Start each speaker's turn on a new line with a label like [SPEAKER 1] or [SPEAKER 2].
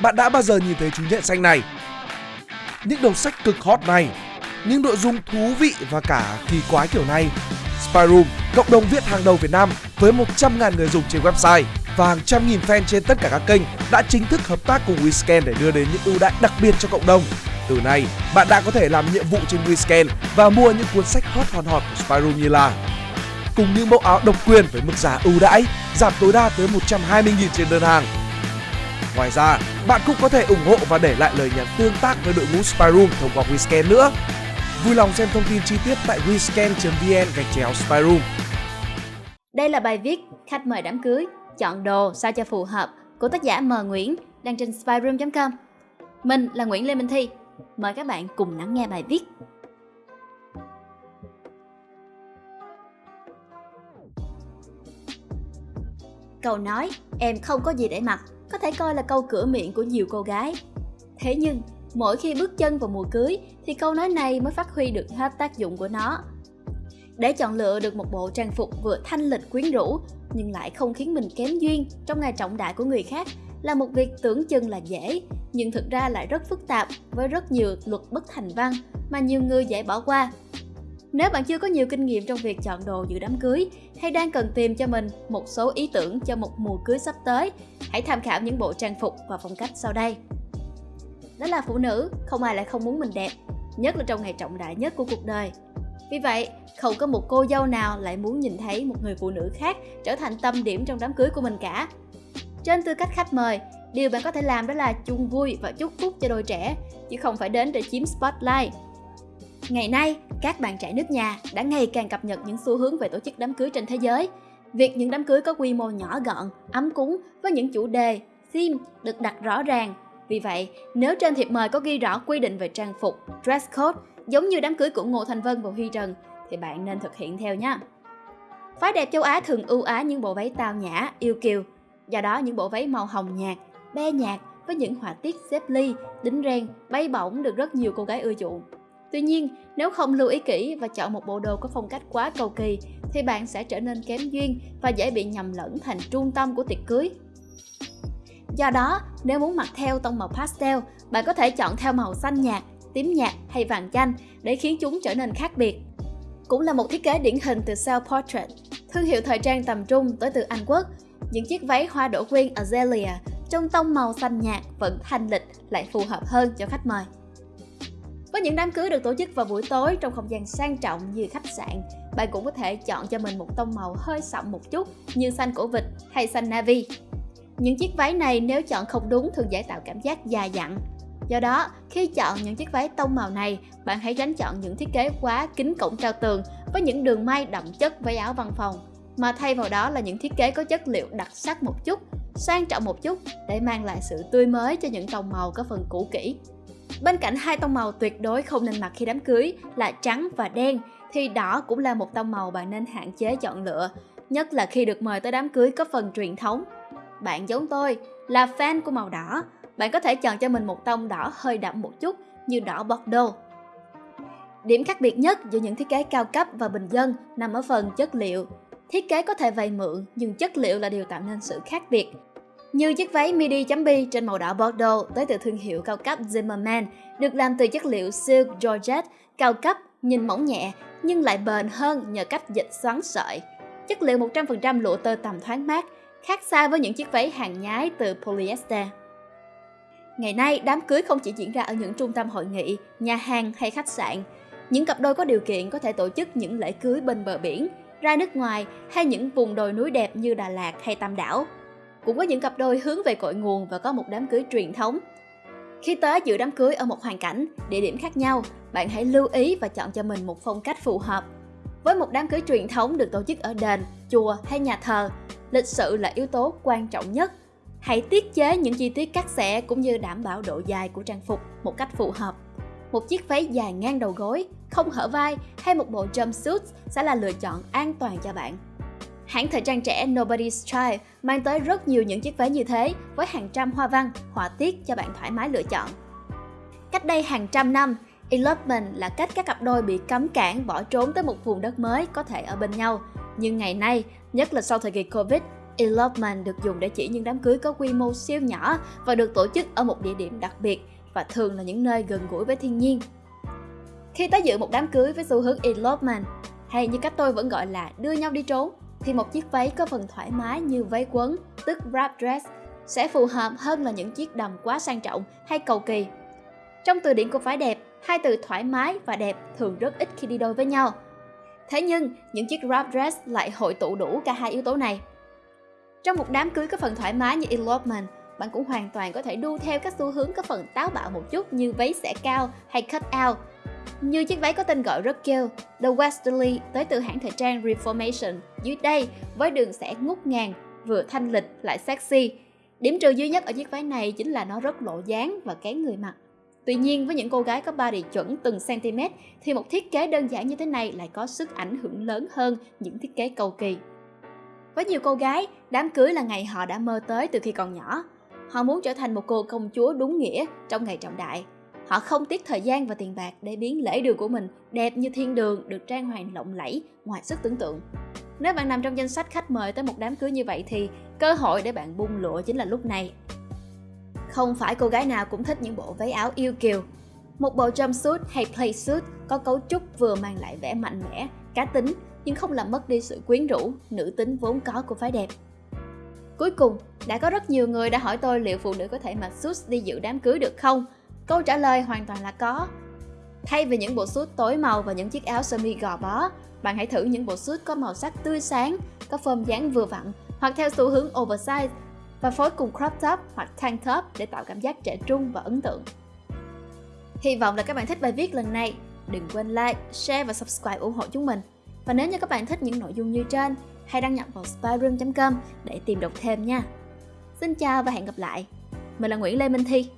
[SPEAKER 1] bạn đã bao giờ nhìn thấy chú nhện xanh này? Những đầu sách cực hot này, những nội dung thú vị và cả kỳ quái kiểu này. Spyroom, cộng đồng viết hàng đầu Việt Nam với 100.000 người dùng trên website và hàng trăm nghìn fan trên tất cả các kênh đã chính thức hợp tác cùng WeScan để đưa đến những ưu đãi đặc biệt cho cộng đồng. Từ nay, bạn đã có thể làm nhiệm vụ trên WeScan và mua những cuốn sách hot hòn hot của Spyroom như là cùng những mẫu áo độc quyền với mức giá ưu đãi, giảm tối đa tới 120.000 trên đơn hàng. Ngoài ra, bạn cũng có thể ủng hộ và để lại lời nhắn tương tác với đội ngũ Spyroom thông qua WeScan nữa. Vui lòng xem thông tin chi tiết tại wescan.vn gạch chéo Spyroom.
[SPEAKER 2] Đây là bài viết khách mời đám cưới, chọn đồ sao cho phù hợp của tác giả M Nguyễn đăng trên spyroom.com. Mình là Nguyễn Lê Minh Thi. Mời các bạn cùng lắng nghe bài viết. Câu nói em không có gì để mặc thể coi là câu cửa miệng của nhiều cô gái. Thế nhưng, mỗi khi bước chân vào mùa cưới thì câu nói này mới phát huy được hết tác dụng của nó. Để chọn lựa được một bộ trang phục vừa thanh lịch quyến rũ nhưng lại không khiến mình kém duyên trong ngày trọng đại của người khác là một việc tưởng chừng là dễ nhưng thực ra lại rất phức tạp với rất nhiều luật bất thành văn mà nhiều người dễ bỏ qua nếu bạn chưa có nhiều kinh nghiệm trong việc chọn đồ dự đám cưới hay đang cần tìm cho mình một số ý tưởng cho một mùa cưới sắp tới, hãy tham khảo những bộ trang phục và phong cách sau đây. Đó là phụ nữ, không ai lại không muốn mình đẹp, nhất là trong ngày trọng đại nhất của cuộc đời. Vì vậy, không có một cô dâu nào lại muốn nhìn thấy một người phụ nữ khác trở thành tâm điểm trong đám cưới của mình cả. Trên tư cách khách mời, điều bạn có thể làm đó là chung vui và chúc phúc cho đôi trẻ, chứ không phải đến để chiếm spotlight. Ngày nay, các bạn trẻ nước nhà đã ngày càng cập nhật những xu hướng về tổ chức đám cưới trên thế giới. Việc những đám cưới có quy mô nhỏ gọn, ấm cúng với những chủ đề, theme được đặt rõ ràng. Vì vậy, nếu trên thiệp mời có ghi rõ quy định về trang phục, dress code giống như đám cưới của Ngô Thành Vân và Huy Trần thì bạn nên thực hiện theo nhé. Phái đẹp châu Á thường ưu ái những bộ váy tao nhã, yêu kiều. Do đó những bộ váy màu hồng nhạt, be nhạt với những họa tiết xếp ly, đính ren, bay bổng được rất nhiều cô gái ưa chuộng. Tuy nhiên, nếu không lưu ý kỹ và chọn một bộ đồ có phong cách quá cầu kỳ thì bạn sẽ trở nên kém duyên và dễ bị nhầm lẫn thành trung tâm của tiệc cưới. Do đó, nếu muốn mặc theo tông màu pastel, bạn có thể chọn theo màu xanh nhạt, tím nhạt hay vàng chanh để khiến chúng trở nên khác biệt. Cũng là một thiết kế điển hình từ Self Portrait, thương hiệu thời trang tầm trung tới từ Anh Quốc. Những chiếc váy hoa đổ quyên Azalea trong tông màu xanh nhạt vẫn thanh lịch lại phù hợp hơn cho khách mời. Có những đám cưới được tổ chức vào buổi tối trong không gian sang trọng như khách sạn, bạn cũng có thể chọn cho mình một tông màu hơi sậm một chút như xanh cổ vịt hay xanh navy. Những chiếc váy này nếu chọn không đúng thường dễ tạo cảm giác già dặn. Do đó, khi chọn những chiếc váy tông màu này, bạn hãy tránh chọn những thiết kế quá kín cổng trao tường với những đường may đậm chất váy áo văn phòng, mà thay vào đó là những thiết kế có chất liệu đặc sắc một chút, sang trọng một chút để mang lại sự tươi mới cho những tông màu có phần cũ kỹ. Bên cạnh hai tông màu tuyệt đối không nên mặc khi đám cưới là trắng và đen thì đỏ cũng là một tông màu bạn nên hạn chế chọn lựa, nhất là khi được mời tới đám cưới có phần truyền thống. Bạn giống tôi là fan của màu đỏ, bạn có thể chọn cho mình một tông đỏ hơi đậm một chút như đỏ Bordeaux. Điểm khác biệt nhất giữa những thiết kế cao cấp và bình dân nằm ở phần chất liệu. Thiết kế có thể vay mượn nhưng chất liệu là điều tạo nên sự khác biệt như chiếc váy midi chấm bi trên màu đỏ Bordeaux tới từ thương hiệu cao cấp Zimmerman được làm từ chất liệu silk georgette cao cấp, nhìn mỏng nhẹ nhưng lại bền hơn nhờ cách dịch xoắn sợi. Chất liệu 100% lụa tơ tầm thoáng mát, khác xa với những chiếc váy hàng nhái từ polyester. Ngày nay, đám cưới không chỉ diễn ra ở những trung tâm hội nghị, nhà hàng hay khách sạn. Những cặp đôi có điều kiện có thể tổ chức những lễ cưới bên bờ biển, ra nước ngoài hay những vùng đồi núi đẹp như Đà Lạt hay Tam Đảo cũng có những cặp đôi hướng về cội nguồn và có một đám cưới truyền thống. Khi tới dự đám cưới ở một hoàn cảnh, địa điểm khác nhau, bạn hãy lưu ý và chọn cho mình một phong cách phù hợp. Với một đám cưới truyền thống được tổ chức ở đền, chùa hay nhà thờ, lịch sự là yếu tố quan trọng nhất. Hãy tiết chế những chi tiết cắt xẻ cũng như đảm bảo độ dài của trang phục một cách phù hợp. Một chiếc váy dài ngang đầu gối, không hở vai hay một bộ jumpsuit sẽ là lựa chọn an toàn cho bạn. Hãng thời trang trẻ Nobody's Child mang tới rất nhiều những chiếc váy như thế với hàng trăm hoa văn, họa tiết cho bạn thoải mái lựa chọn. Cách đây hàng trăm năm, elopement là cách các cặp đôi bị cấm cản bỏ trốn tới một vùng đất mới có thể ở bên nhau. Nhưng ngày nay, nhất là sau thời kỳ Covid, elopement được dùng để chỉ những đám cưới có quy mô siêu nhỏ và được tổ chức ở một địa điểm đặc biệt và thường là những nơi gần gũi với thiên nhiên. Khi tới dự một đám cưới với xu hướng elopement, hay như cách tôi vẫn gọi là đưa nhau đi trốn, thì một chiếc váy có phần thoải mái như váy quấn, tức wrap dress, sẽ phù hợp hơn là những chiếc đầm quá sang trọng hay cầu kỳ. Trong từ điển của phái đẹp, hai từ thoải mái và đẹp thường rất ít khi đi đôi với nhau. Thế nhưng, những chiếc wrap dress lại hội tụ đủ cả hai yếu tố này. Trong một đám cưới có phần thoải mái như elopement, bạn cũng hoàn toàn có thể đu theo các xu hướng có phần táo bạo một chút như váy xẻ cao hay cut out. Như chiếc váy có tên gọi rất kêu, The Westerly tới từ hãng thời trang Reformation dưới đây với đường sẽ ngút ngàn, vừa thanh lịch lại sexy. Điểm trừ duy nhất ở chiếc váy này chính là nó rất lộ dáng và kén người mặc. Tuy nhiên với những cô gái có body chuẩn từng cm thì một thiết kế đơn giản như thế này lại có sức ảnh hưởng lớn hơn những thiết kế cầu kỳ. Với nhiều cô gái, đám cưới là ngày họ đã mơ tới từ khi còn nhỏ. Họ muốn trở thành một cô công chúa đúng nghĩa trong ngày trọng đại. Họ không tiếc thời gian và tiền bạc để biến lễ đường của mình đẹp như thiên đường được trang hoàng lộng lẫy ngoài sức tưởng tượng. Nếu bạn nằm trong danh sách khách mời tới một đám cưới như vậy thì cơ hội để bạn bung lụa chính là lúc này. Không phải cô gái nào cũng thích những bộ váy áo yêu kiều. Một bộ jumpsuit hay playsuit có cấu trúc vừa mang lại vẻ mạnh mẽ, cá tính nhưng không làm mất đi sự quyến rũ, nữ tính vốn có của phái đẹp. Cuối cùng, đã có rất nhiều người đã hỏi tôi liệu phụ nữ có thể mặc suit đi dự đám cưới được không? Câu trả lời hoàn toàn là có. Thay vì những bộ suit tối màu và những chiếc áo sơ mi gò bó, bạn hãy thử những bộ suit có màu sắc tươi sáng, có form dáng vừa vặn hoặc theo xu hướng oversize và phối cùng crop top hoặc tank top để tạo cảm giác trẻ trung và ấn tượng. Hy vọng là các bạn thích bài viết lần này. Đừng quên like, share và subscribe ủng hộ chúng mình. Và nếu như các bạn thích những nội dung như trên, hãy đăng nhập vào spyroom.com để tìm đọc thêm nha. Xin chào và hẹn gặp lại. Mình là Nguyễn Lê Minh Thi.